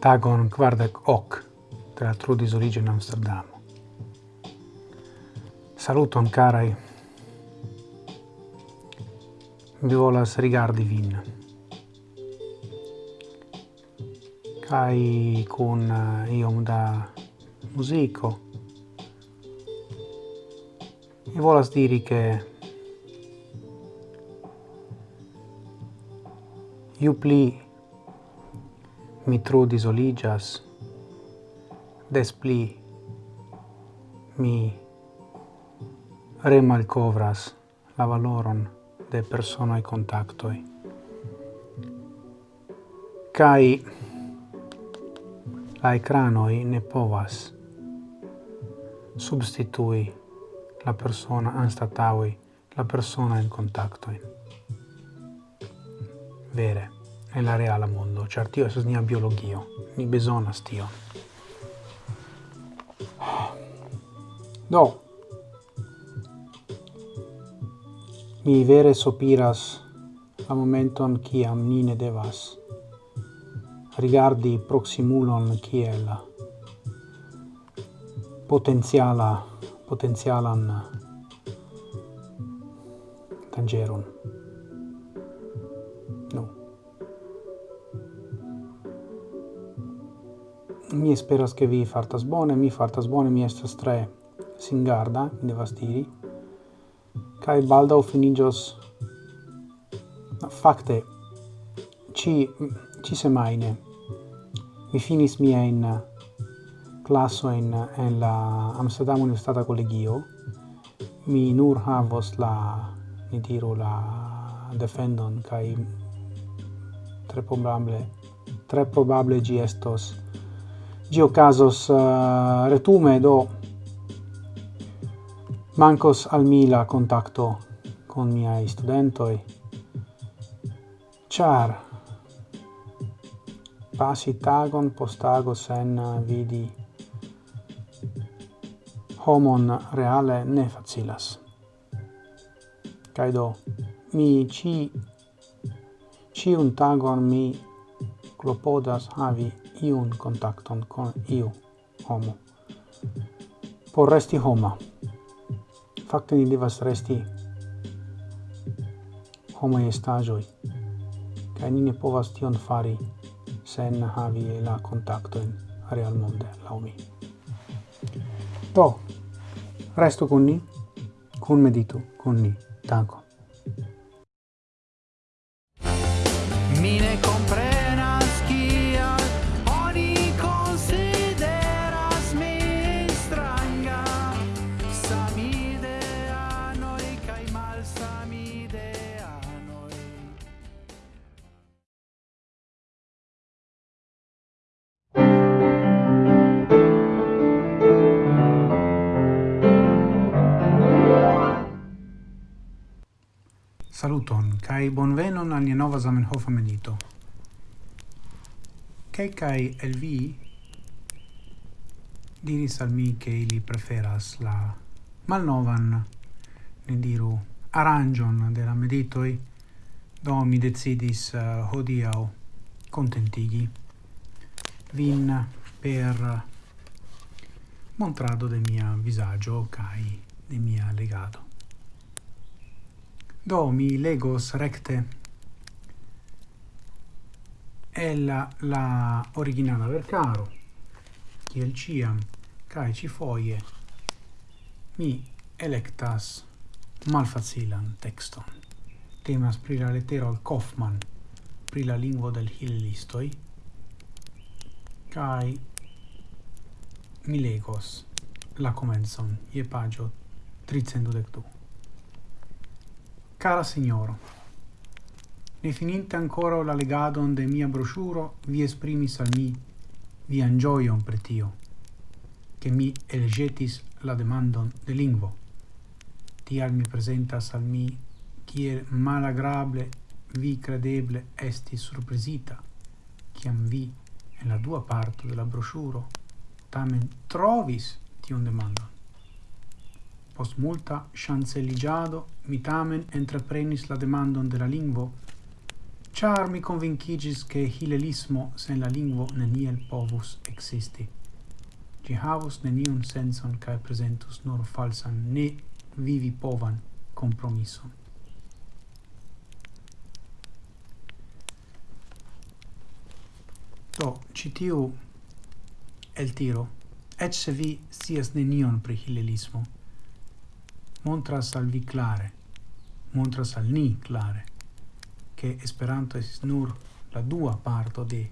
Dagon Kvardek Ok, teatro di origine Amsterdam. Saluto Ancarai. Violas rigardi vin. Kai kun eh, iom da musico. e volas diri che iu pli mi tru disoligas, des pli mi remalcovras la valoron de personae contactoi. Cai la ecranoi ne povas substitui la persona anstataui la persona in contacto in vere e la reala mondo ĉar tio estas nia biologio ni bezonas stio do mi vere sopiras la momenton kiam ni ne devas rigardi proximulon kiel potenziala potenzialan eh, tangeron. No. Mi esperas che vi fartas bone, mi fartas bone, mi estas tre singarda, mi devas diri. Kaj baldaŭ finigios fakte ci ci semaine. mi finis mia in eh, classo in en la Amsterdam Universitata Collegio. Mi nur havos la ni diru la defendon kai tre probable tre probable gi estos gi ocasos uh, retume do mancos al mila contatto contacto con miei studentoi. Char pasi tagon postago sen eh, vidi homon reale ne facilas. Kaj do mi ci ci un tagon mi klopodas havi iun kontakton con iu homo. Por resti homa. Fakte ni devas resti homo estaĵoj kaj ni ne povas tion fari sen havi la kontakton real monde laŭ mi. Do, resto con ni, con meditu, con ni. Danko. Saluton, kai bonvenon al nova Zamenhof amenito. Kai kai el vi diris al mi che ili preferas la malnovan, ne diru, aranjon de la meditoi, do mi decidis eh, uh, hodiau contentigi vin per montrado de mia visagio kai de mia legato. Do mi legos recte. El la originala vercaro kiel ciam kai ci foie mi electas malfacilan texton. Temas pri la lettero al Kaufmann pri la lingvo del hillistoi kai mi legos la comenzon je pagio 322 Cara signoro, rifininte ancora la legadon de mia brosciuro, vi esprimis al mi vi gioion per tio, che mi elegetis la demandon de lingvo. Tial mi presentas al mi kiel malagrable vi credeble esti surpresita, ciam vi en la dua parto de la brosciuro tamen trovis tion demandon. Post multa ŝanceliĝado mi tamen entreprenis la demandon de la lingvo, char mi convincigis che hilelismo sen la lingvo neniel povus existi Ĝi havus neniun senson cae presentus nur falsan ne vivi povan compromisso. Do, citiu el tiro et se vi sias nenion pri hilelismo, montras al vi clare, montras al ni clare, che Esperanto es nur la dua parto de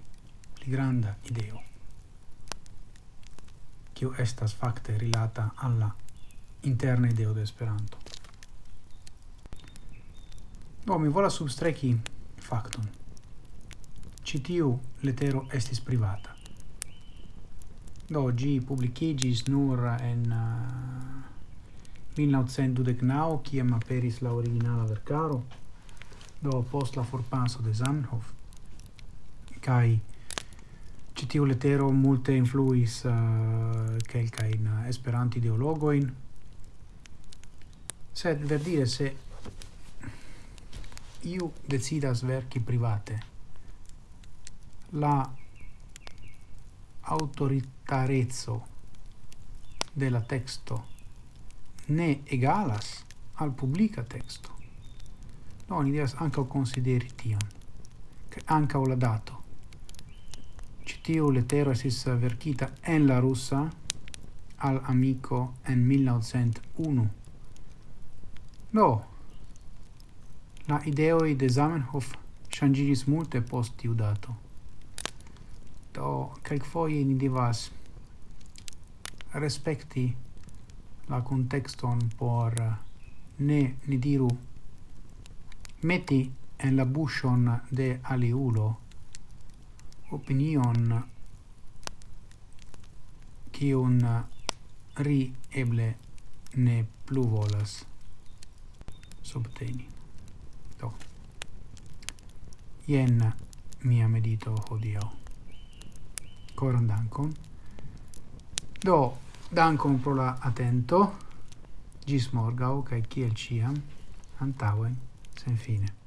pli granda ideo, kiu estas facte rilata alla interna ideo de Esperanto. Do mi vola substrechi factum. Citiu letero estis privata. Do gi publicigis nur en uh, 1929, kiam aperis la originala vercaro do post la forpaso de Zamenhof, kai citiu letero multe influis uh, kelkajn uh, esperanto-ideologojn, sed verdire se iu decidas verki private, la autoritarezzo della texto ne egalas al publica texto. No, oni devas ankaŭ konsideri tion, kaj ankaŭ la dato. Ĉi lettero esis verkita en la rusa al amiko en 1901. No, la ideoi de Zamenhof ŝanĝiĝis multe post tiu dato. Do, kelkfoje ni devas respekti la contexton por eh, ne ni diru. Meti en la buŝon de aliulo opinion kiun ri eble ne plu volas subteni. Do. Jen mia medito hodio. koran dankon. Do. Dankon pro la atento. Gis morgau, cae ciel ciam, antauen, sen fine.